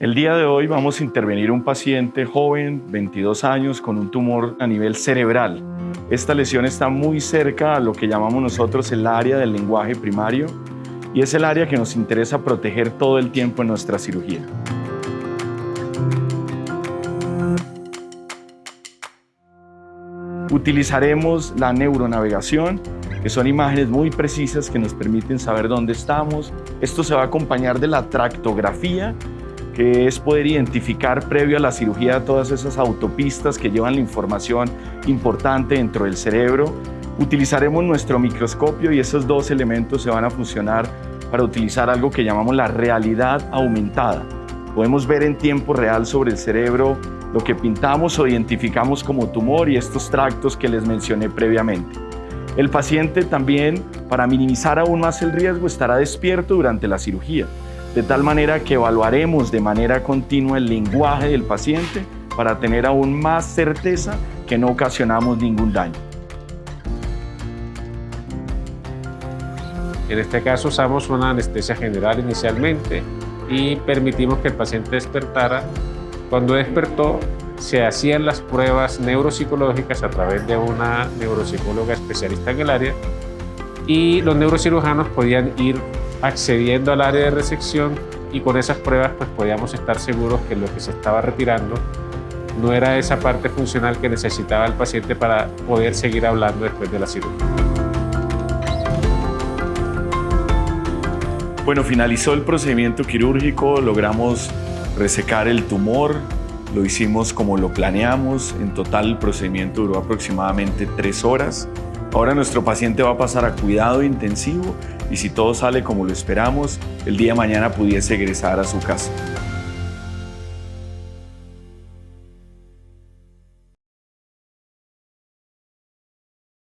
El día de hoy vamos a intervenir un paciente joven, 22 años, con un tumor a nivel cerebral. Esta lesión está muy cerca a lo que llamamos nosotros el área del lenguaje primario y es el área que nos interesa proteger todo el tiempo en nuestra cirugía. Utilizaremos la neuronavegación, que son imágenes muy precisas que nos permiten saber dónde estamos. Esto se va a acompañar de la tractografía, que es poder identificar previo a la cirugía todas esas autopistas que llevan la información importante dentro del cerebro. Utilizaremos nuestro microscopio y esos dos elementos se van a funcionar para utilizar algo que llamamos la realidad aumentada. Podemos ver en tiempo real sobre el cerebro lo que pintamos o identificamos como tumor y estos tractos que les mencioné previamente. El paciente también, para minimizar aún más el riesgo, estará despierto durante la cirugía de tal manera que evaluaremos de manera continua el lenguaje del paciente para tener aún más certeza que no ocasionamos ningún daño. En este caso usamos una anestesia general inicialmente y permitimos que el paciente despertara. Cuando despertó, se hacían las pruebas neuropsicológicas a través de una neuropsicóloga especialista en el área y los neurocirujanos podían ir accediendo al área de resección y con esas pruebas pues podíamos estar seguros que lo que se estaba retirando no era esa parte funcional que necesitaba el paciente para poder seguir hablando después de la cirugía. Bueno, finalizó el procedimiento quirúrgico, logramos resecar el tumor, lo hicimos como lo planeamos, en total el procedimiento duró aproximadamente tres horas. Ahora nuestro paciente va a pasar a cuidado intensivo y si todo sale como lo esperamos, el día de mañana pudiese egresar a su casa.